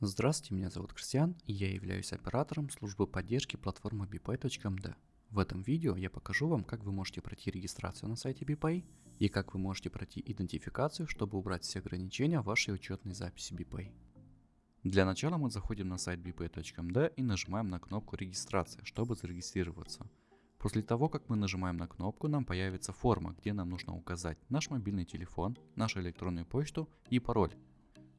Здравствуйте, меня зовут Кристиан, и я являюсь оператором службы поддержки платформы bpay.md. В этом видео я покажу вам, как вы можете пройти регистрацию на сайте BPay и как вы можете пройти идентификацию, чтобы убрать все ограничения вашей учетной записи BPay. Для начала мы заходим на сайт bpay.md и нажимаем на кнопку регистрация, чтобы зарегистрироваться. После того, как мы нажимаем на кнопку, нам появится форма, где нам нужно указать наш мобильный телефон, нашу электронную почту и пароль.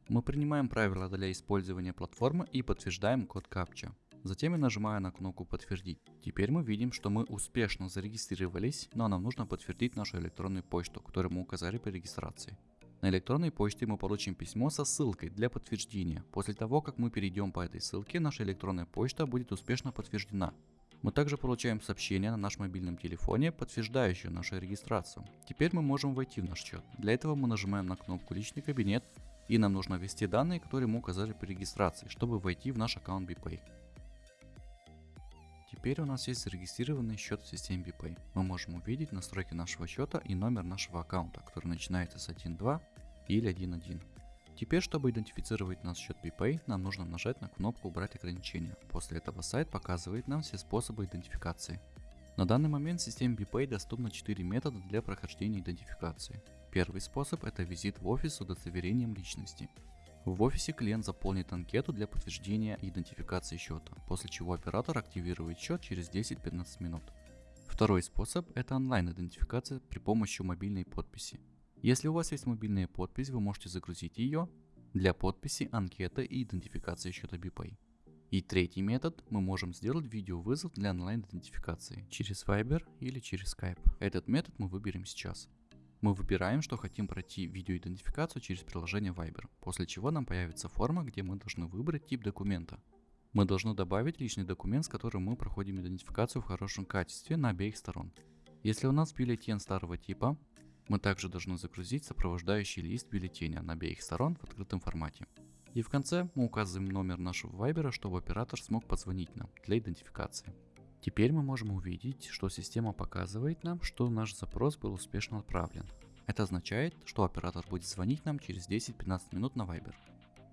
Мы принимаем правила для использования платформы и подтверждаем код капча. Затем я нажимаю на кнопку «Подтвердить». Теперь мы видим, что мы успешно зарегистрировались, но нам нужно подтвердить нашу электронную почту, которую мы указали при регистрации. На электронной почте мы получим письмо со ссылкой для подтверждения. После того, как мы перейдем по этой ссылке, наша электронная почта будет успешно подтверждена. Мы также получаем сообщение на нашем мобильном телефоне, подтверждающее нашу регистрацию. Теперь мы можем войти в наш счет. Для этого мы нажимаем на кнопку «Личный кабинет», и нам нужно ввести данные, которые мы указали при регистрации, чтобы войти в наш аккаунт BPay. Теперь у нас есть зарегистрированный счет в системе BPay. Мы можем увидеть настройки нашего счета и номер нашего аккаунта, который начинается с 1.2 или 1.1. Теперь, чтобы идентифицировать наш счет BPay, нам нужно нажать на кнопку «Убрать ограничения». После этого сайт показывает нам все способы идентификации. На данный момент в системе BPay доступно 4 метода для прохождения идентификации. Первый способ – это визит в офис с удостоверением личности. В офисе клиент заполнит анкету для подтверждения идентификации счета, после чего оператор активирует счет через 10-15 минут. Второй способ – это онлайн-идентификация при помощи мобильной подписи. Если у вас есть мобильная подпись, вы можете загрузить ее для подписи, анкеты и идентификации счета BPay. И третий метод, мы можем сделать видеовызов для онлайн-идентификации через Viber или через Skype. Этот метод мы выберем сейчас. Мы выбираем, что хотим пройти видеоидентификацию через приложение Viber, после чего нам появится форма, где мы должны выбрать тип документа. Мы должны добавить личный документ, с которым мы проходим идентификацию в хорошем качестве на обеих сторон. Если у нас бюллетень старого типа, мы также должны загрузить сопровождающий лист бюллетеня на обеих сторон в открытом формате. И в конце мы указываем номер нашего Viber, чтобы оператор смог позвонить нам для идентификации. Теперь мы можем увидеть, что система показывает нам, что наш запрос был успешно отправлен. Это означает, что оператор будет звонить нам через 10-15 минут на Viber.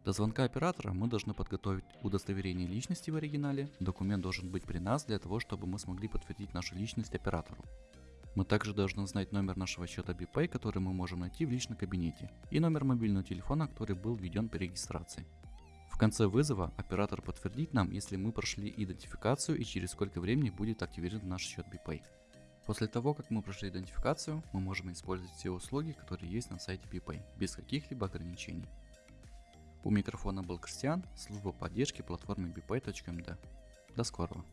До звонка оператора мы должны подготовить удостоверение личности в оригинале. Документ должен быть при нас для того, чтобы мы смогли подтвердить нашу личность оператору. Мы также должны знать номер нашего счета BPay, который мы можем найти в личном кабинете, и номер мобильного телефона, который был введен при регистрации. В конце вызова оператор подтвердит нам, если мы прошли идентификацию и через сколько времени будет активирован наш счет BPay. После того, как мы прошли идентификацию, мы можем использовать все услуги, которые есть на сайте BPay, без каких-либо ограничений. У микрофона был Кристиан, служба поддержки платформы bpay.md. До скорого!